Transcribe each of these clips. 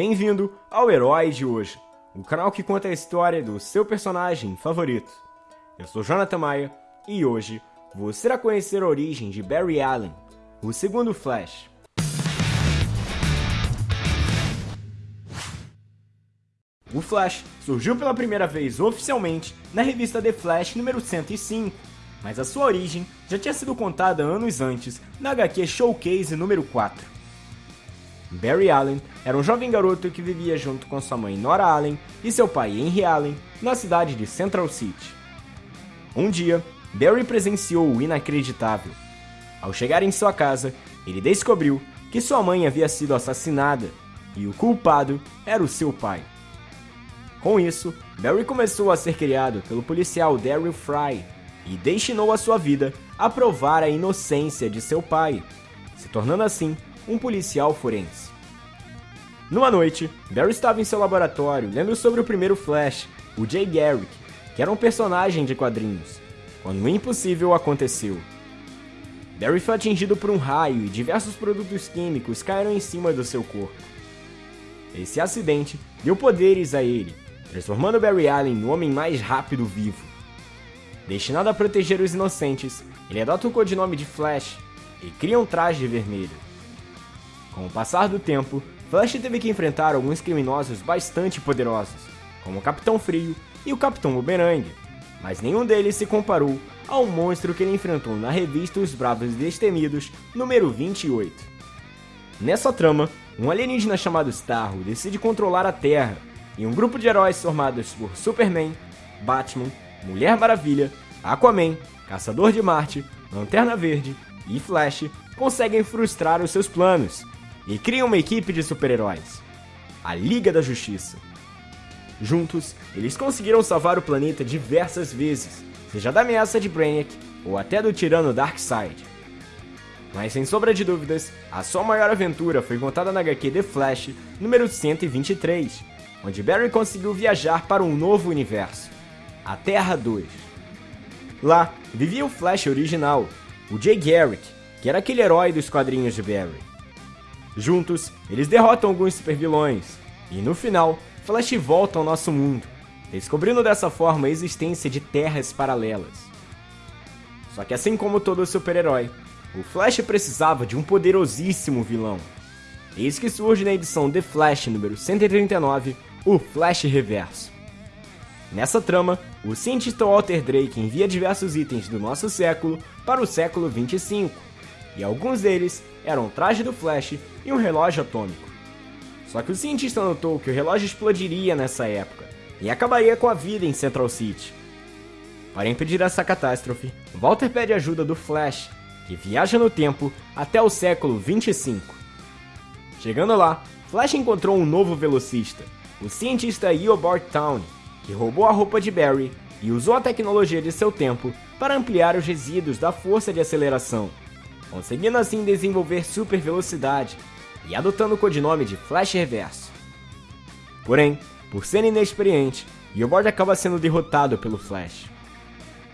Bem-vindo ao Herói de hoje, o canal que conta a história do seu personagem favorito. Eu sou Jonathan Maia e hoje você irá conhecer a origem de Barry Allen, o segundo Flash. O Flash surgiu pela primeira vez oficialmente na revista The Flash número 105, mas a sua origem já tinha sido contada anos antes na HQ Showcase número 4. Barry Allen era um jovem garoto que vivia junto com sua mãe Nora Allen e seu pai Henry Allen na cidade de Central City. Um dia, Barry presenciou o inacreditável. Ao chegar em sua casa, ele descobriu que sua mãe havia sido assassinada e o culpado era o seu pai. Com isso, Barry começou a ser criado pelo policial Daryl Fry e destinou a sua vida a provar a inocência de seu pai, se tornando assim um policial forense. Numa noite, Barry estava em seu laboratório lendo sobre o primeiro Flash, o Jay Garrick, que era um personagem de quadrinhos, quando o impossível aconteceu. Barry foi atingido por um raio e diversos produtos químicos caíram em cima do seu corpo. Esse acidente deu poderes a ele, transformando Barry Allen no homem mais rápido vivo. Destinado a proteger os inocentes, ele adota o codinome de Flash e cria um traje vermelho. Com o passar do tempo, Flash teve que enfrentar alguns criminosos bastante poderosos, como o Capitão Frio e o Capitão Boomerang, mas nenhum deles se comparou ao monstro que ele enfrentou na revista Os Bravos Destemidos, número 28. Nessa trama, um alienígena chamado Starro decide controlar a Terra e um grupo de heróis formados por Superman, Batman, Mulher Maravilha, Aquaman, Caçador de Marte, Lanterna Verde e Flash conseguem frustrar os seus planos e criam uma equipe de super-heróis, a Liga da Justiça. Juntos, eles conseguiram salvar o planeta diversas vezes, seja da ameaça de Brainiac ou até do tirano Darkseid. Mas sem sombra de dúvidas, a sua maior aventura foi contada na HQ The Flash, número 123, onde Barry conseguiu viajar para um novo universo, a Terra 2. Lá, vivia o Flash original, o Jay Garrick, que era aquele herói dos quadrinhos de Barry. Juntos, eles derrotam alguns supervilões, e no final, Flash volta ao nosso mundo, descobrindo dessa forma a existência de terras paralelas. Só que assim como todo super-herói, o Flash precisava de um poderosíssimo vilão. Eis que surge na edição The Flash número 139, o Flash Reverso. Nessa trama, o cientista Walter Drake envia diversos itens do nosso século para o século 25, e alguns deles eram o traje do Flash e um relógio atômico. Só que o cientista notou que o relógio explodiria nessa época e acabaria com a vida em Central City. Para impedir essa catástrofe, Walter pede ajuda do Flash, que viaja no tempo até o século 25. Chegando lá, Flash encontrou um novo velocista, o cientista Eobard Town, que roubou a roupa de Barry e usou a tecnologia de seu tempo para ampliar os resíduos da força de aceleração, conseguindo assim desenvolver super velocidade e adotando o codinome de Flash Reverso. Porém, por ser inexperiente, Eobard acaba sendo derrotado pelo Flash.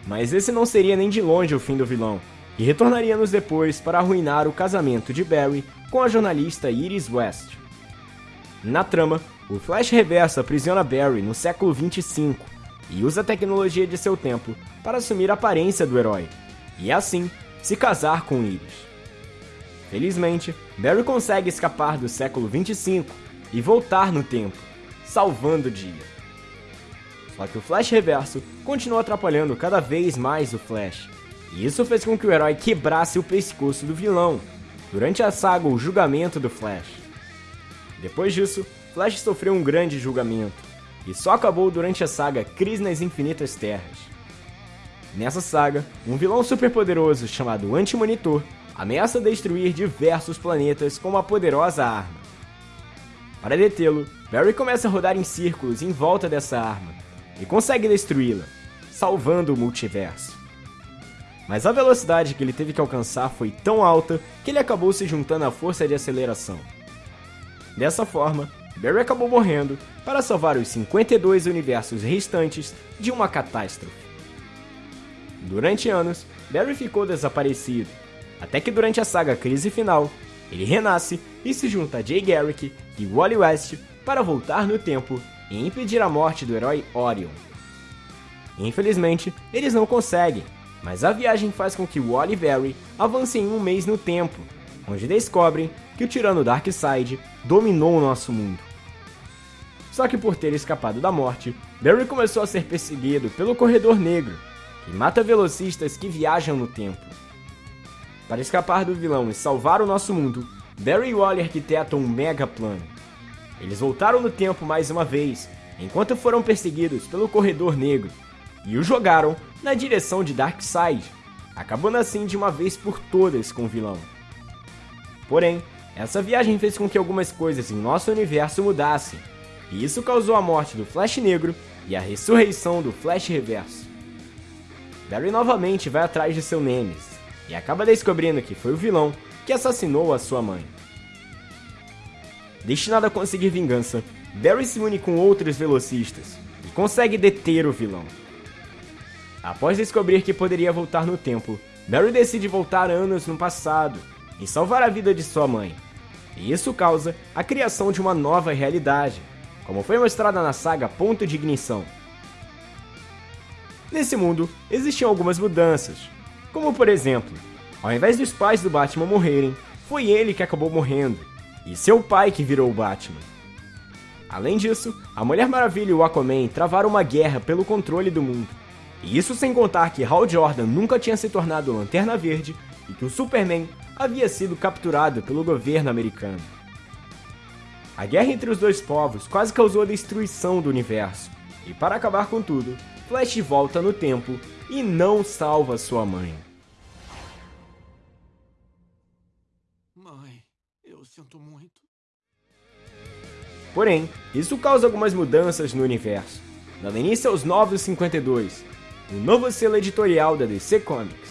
Mas esse não seria nem de longe o fim do vilão, e retornaríamos depois para arruinar o casamento de Barry com a jornalista Iris West. Na trama, o Flash Reverso aprisiona Barry no século 25 e usa a tecnologia de seu tempo para assumir a aparência do herói, e assim se casar com Iris. Felizmente, Barry consegue escapar do século 25 e voltar no tempo, salvando o dia. Só que o Flash Reverso continua atrapalhando cada vez mais o Flash, e isso fez com que o herói quebrasse o pescoço do vilão durante a saga O Julgamento do Flash. Depois disso, Flash sofreu um grande julgamento, e só acabou durante a saga Crise nas Infinitas Terras. Nessa saga, um vilão superpoderoso chamado Anti-Monitor ameaça destruir diversos planetas com uma poderosa arma. Para detê-lo, Barry começa a rodar em círculos em volta dessa arma e consegue destruí-la, salvando o multiverso. Mas a velocidade que ele teve que alcançar foi tão alta que ele acabou se juntando à força de aceleração. Dessa forma, Barry acabou morrendo para salvar os 52 universos restantes de uma catástrofe. Durante anos, Barry ficou desaparecido, até que durante a saga Crise Final, ele renasce e se junta a Jay Garrick e Wally West para voltar no tempo e impedir a morte do herói Orion. Infelizmente, eles não conseguem, mas a viagem faz com que Wally e Barry avancem um mês no tempo, onde descobrem que o tirano Darkseid dominou o nosso mundo. Só que por ter escapado da morte, Barry começou a ser perseguido pelo Corredor Negro, que mata velocistas que viajam no tempo. Para escapar do vilão e salvar o nosso mundo, Barry e Wally arquitetam um mega plano. Eles voltaram no tempo mais uma vez, enquanto foram perseguidos pelo Corredor Negro, e o jogaram na direção de Darkseid, acabando assim de uma vez por todas com o vilão. Porém, essa viagem fez com que algumas coisas em nosso universo mudassem, e isso causou a morte do Flash Negro e a ressurreição do Flash Reverso. Barry novamente vai atrás de seu Nemesis, e acaba descobrindo que foi o vilão que assassinou a sua mãe. Destinado a conseguir vingança, Barry se une com outros velocistas e consegue deter o vilão. Após descobrir que poderia voltar no tempo, Barry decide voltar anos no passado e salvar a vida de sua mãe. E isso causa a criação de uma nova realidade, como foi mostrada na saga Ponto de Ignição. Nesse mundo, existiam algumas mudanças, como por exemplo, ao invés dos pais do Batman morrerem, foi ele que acabou morrendo, e seu pai que virou o Batman. Além disso, a Mulher Maravilha e o Aquaman travaram uma guerra pelo controle do mundo. E isso sem contar que Hal Jordan nunca tinha se tornado Lanterna Verde e que o Superman havia sido capturado pelo governo americano. A guerra entre os dois povos quase causou a destruição do universo, e para acabar com tudo, Flash volta no tempo e não salva sua mãe. Mãe, eu sinto muito. Porém, isso causa algumas mudanças no universo, dando início aos Novos 52, o novo selo editorial da DC Comics.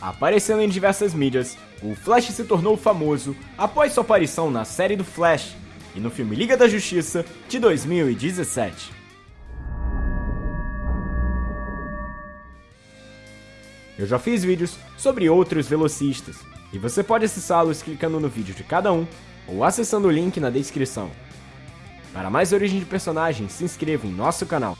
Aparecendo em diversas mídias, o Flash se tornou famoso após sua aparição na série do Flash e no filme Liga da Justiça de 2017. Eu já fiz vídeos sobre outros velocistas, e você pode acessá-los clicando no vídeo de cada um ou acessando o link na descrição. Para mais origem de personagens, se inscreva em nosso canal.